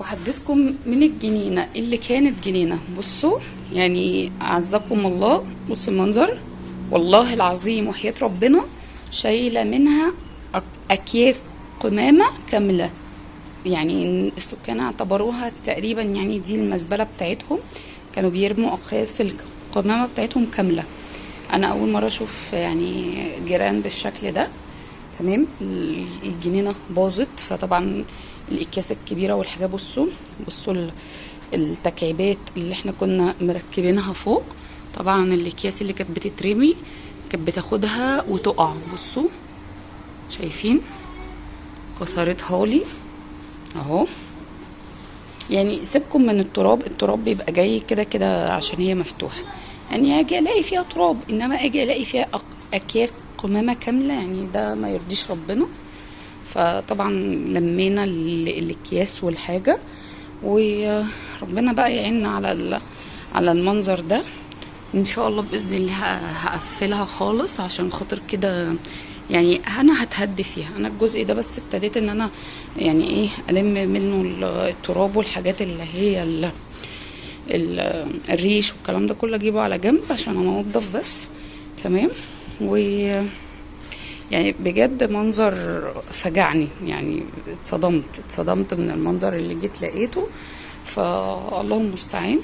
وحدثكم من الجنينة اللي كانت جنينة. بصوا يعني أعزكم الله. بصوا المنظر. والله العظيم وحياة ربنا شايلة منها أك- أكياس قمامة كاملة. يعني السكان اعتبروها تقريبا يعني دي المزبلة بتاعتهم. كانوا بيرموا أقياس القمامة بتاعتهم كاملة. أنا أول مرة أشوف يعني جيران بالشكل ده. تمام؟ ال- الجنينة باظت. فطبعا الأكياس الكبيرة والحاجات بصوا بصوا ال- التكعيبات اللي إحنا كنا مركبينها فوق. طبعا الأكياس اللي كانت بتترمي كانت بتاخدها وتقع. بصوا شايفين؟ كسرتها لي أهو. يعني سيبكم من التراب التراب بيبقى جاي كده كده عشان هي مفتوحة. يعني أجي ألاقي فيها تراب إنما أجي ألاقي فيها أكياس قمامة كاملة يعني ده ما يرضيش ربنا. فطبعا لمينا ال- الأكياس والحاجة وربنا بقى يعيننا على على المنظر ده. إن شاء الله بإذن الله هقفلها خالص عشان خاطر كده يعني أنا هتهدي فيها. أنا الجزء ده بس ابتديت إن أنا يعني إيه ألم منه ال- التراب والحاجات اللي هي ال ال الريش والكلام ده كله أجيبه على جنب عشان أنا بس. تمام؟ و يعني بجد منظر فجعني يعني اتصدمت اتصدمت من المنظر اللي جيت لقيته. فالله المستعان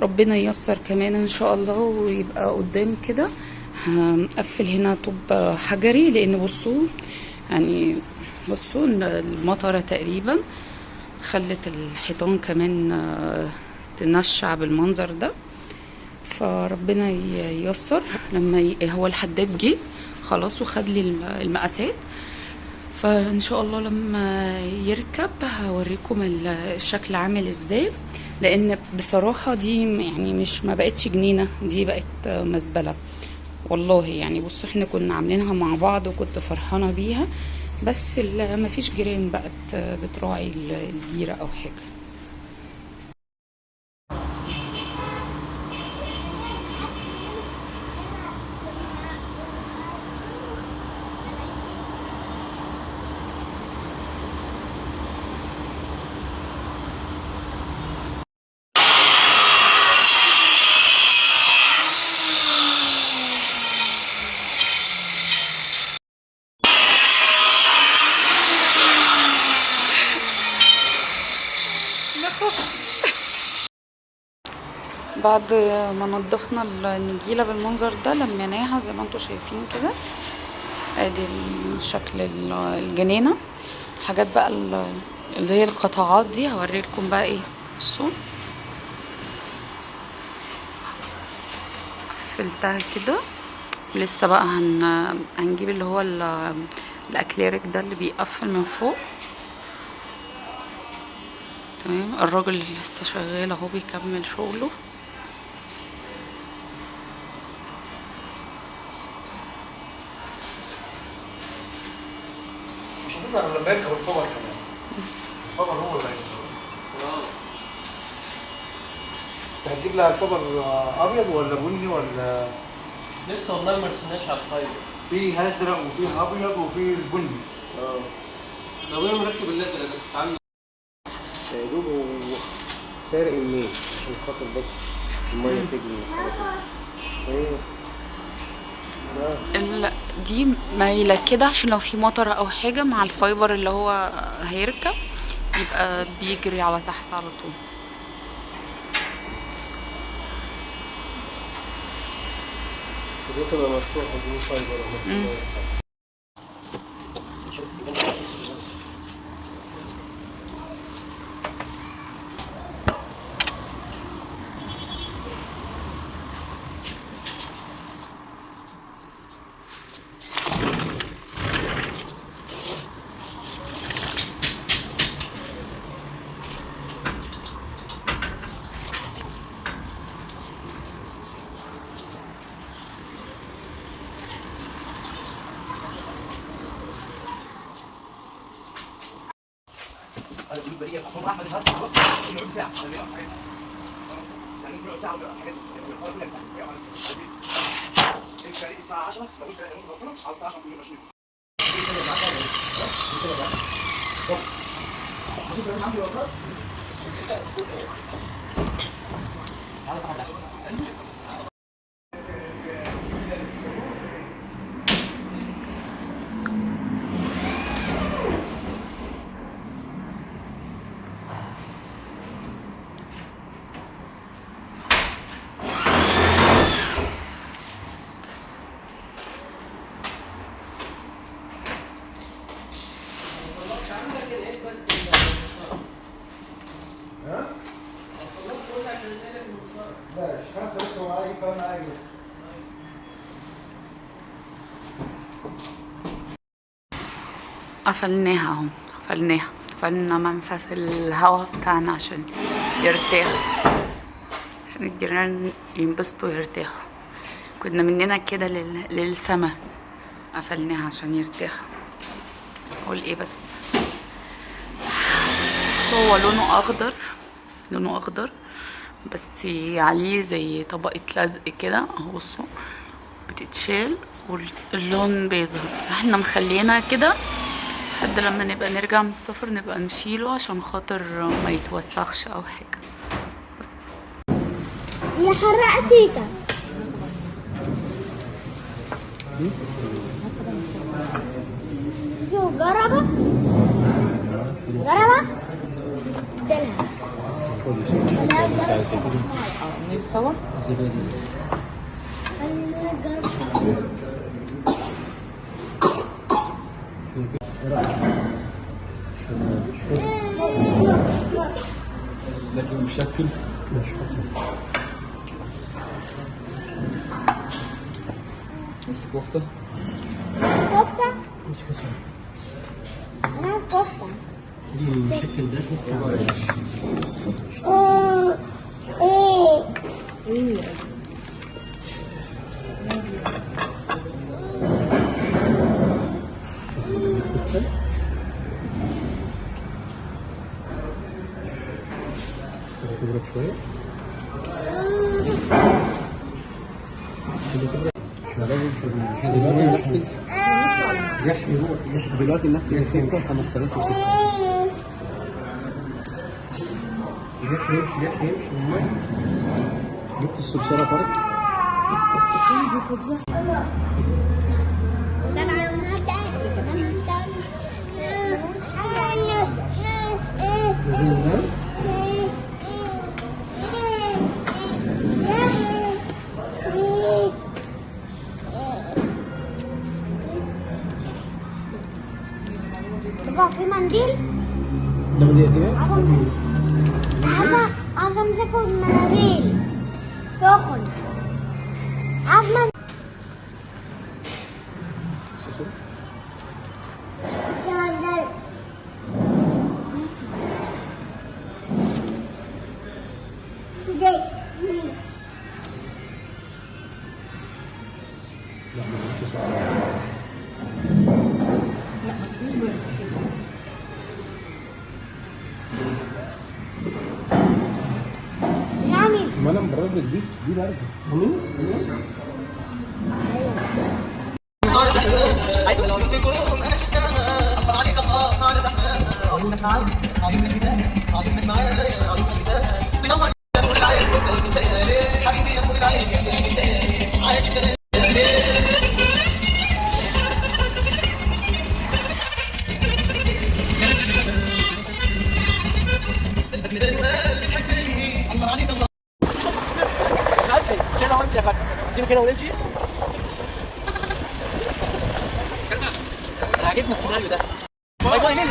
ربنا ييسر كمان إن شاء الله ويبقى قدام كده. هنقفل هنا طوب حجري لأن بصوا يعني بصوا المطرة تقريبا خلت الحيطان كمان تنشع بالمنظر ده. فربنا ييسر. لما. هو الحداد جه خلاص وخد لي الم- المقاسات. فإن شاء الله لما يركب هوريكم ال- الشكل عامل إزاي. لأن بصراحة دي يعني مش ما بقتش جنينة دي بقت مزبلة. والله يعني بصوا إحنا كنا عاملينها مع بعض وكنت فرحانة بيها. بس مفيش جيران بقت بتراعي ال- الجيرة أو حاجة. بعد ما نضفنا النجيلة بالمنظر ده لميناها زي ما أنتوا شايفين كده. ادي الشكل ال- الجنينة. حاجات بقى ال- اللي هي القطعات دي. هوريلكم بقى إيه بصوا قفلتها كده. ولسه بقى هن... هنجيب اللي هو ال... الأكليريك ده اللي بيقفل من فوق. تمام. الراجل اللي لسه شغال اهو بيكمل شغله. مش هتقدر لما يركب الفبر كمان. الفبر هو اللي هتجيب لها الفبر أبيض ولا بني ولا؟ لسه والله ما رسيناش على الفايبر في ازرق وفي أبيض وفي البني. آه. لو أنا مركب الازرق ده كنت عامل سارق منين عشان خاطر بس المية تجري إيه؟ ال... دي مايلة كده عشان لو في مطر أو حاجة مع الفايبر اللي هو هيركب يبقى بيجري على تحت على طول. دي تبقى مفتوحة دي فايبر. البرية فخد احمد الهرش نقعد ساعه يعني نقعد ساعه حاجات الحوار كله الفريق الساعة 10 لو انت على الساعة 10 كنا ماشيين خمسة لسه معايا قفلناها اهو قفلناها قفلنا منفذ الهواء بتاعنا عشان يرتاح. عشان الجيران ينبسطوا ويرتاحوا. كنا مننا كده لل... للسما. قفلناها عشان يرتاحوا أقول إيه بس؟ بس هو لونه أخضر لونه أخضر. بس عليه زي طبقة لزق كده اهو بصوا بتتشال واللون بيظهر. إحنا مخلينها كده لحد لما نبقى نرجع من السفر نبقى نشيله عشان خاطر ما يتوسخش أو حاجة. بس. يا حرق находится. Нарисовал? Bakayım şakil. Nasıl kofta? Kofta. Nasıl kofta? Nasıl kofta? بالشكل ده إيه تضرب شوية دلوقتي ننفذ دلوقتي ننفذ 5600 يمشي يمشي يمشي يمشي جبت الصرصره طارق امسكه بمناديل سخن عايز من يعني ما أنا مبرد دي دي برد سيبك كده ونمشي عاجبني السيناريو ده. باي باي يلا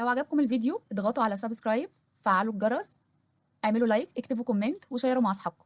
لو عجبكم الفيديو اضغطوا على subscribe فعلوا الجرس اعملوا like اكتبوا comment وشيروا مع أصحابكم.